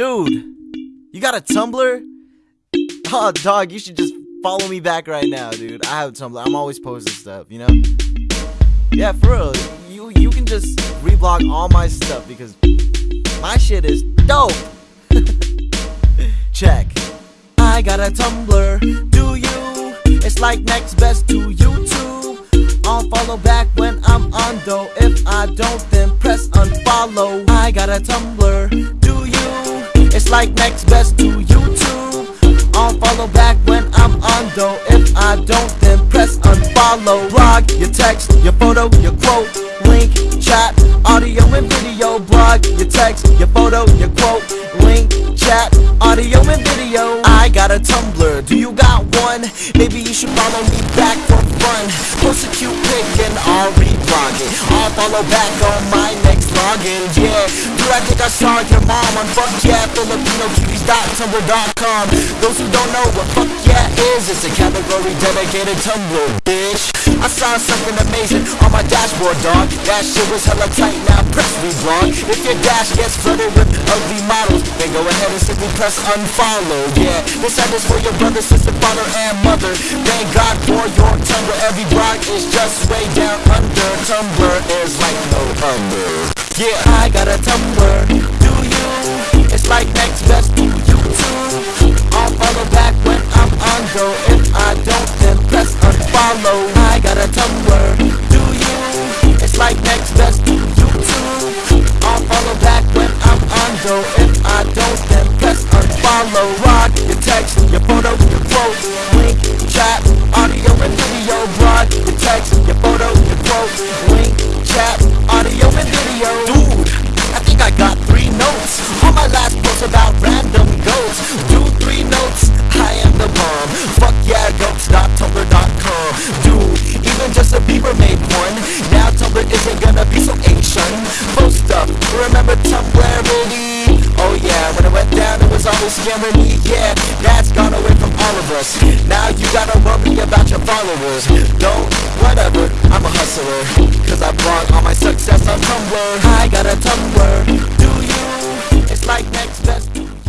Dude, you got a Tumblr? Oh, dog, you should just follow me back right now, dude. I have a Tumblr. I'm always posting stuff, you know? Yeah, for real. You you can just reblog all my stuff because my shit is dope. Check. I got a Tumblr. Do you? It's like next best to YouTube. I'll follow back when I'm on though. If I don't, then press unfollow. I got a Tumblr. It's like next best to YouTube. I'll follow back when I'm on though. If I don't, then press unfollow. Blog your text, your photo, your quote, link, chat, audio and video. Blog your text, your photo, your quote, link, chat, audio and video. I got a Tumblr, do you got one? Maybe you should follow me back for fun. Post a cute pic and I'll reblog it. I'll follow back on my next login. Yeah, dude, I think I saw your mom on fuck yeah FilipinoCuties.tumblr.com. Those who don't know what fuck yeah is, it's a category dedicated Tumblr, bitch. I saw something amazing on my dashboard, dog. That shit was hella tight, now press reblog. If your dash gets flooded with ugly models, then go ahead and simply press unfollow. Yeah, this ad is for your brother, sister, father, and mother. Thank God for your Tumblr. Every blog is just way down under. Tumblr is like no other. Yeah, I got a Tumblr. Do you? It's like next best to YouTube. I'll follow back when I'm on go. If I don't, then press unfollow. I got a Tumblr. Do you? It's like next best to YouTube. I'll follow back when I'm on go. Justin Bieber made one. Now Tumblr isn't gonna be so ancient Post up, remember Tumblr really? Oh yeah, when it went down, it was always me. Yeah, that's gone away from all of us. Now you gotta worry about your followers. Don't, whatever, I'm a hustler. Cause I brought all my success on Tumblr. I got a Tumblr. Do you? It's like next best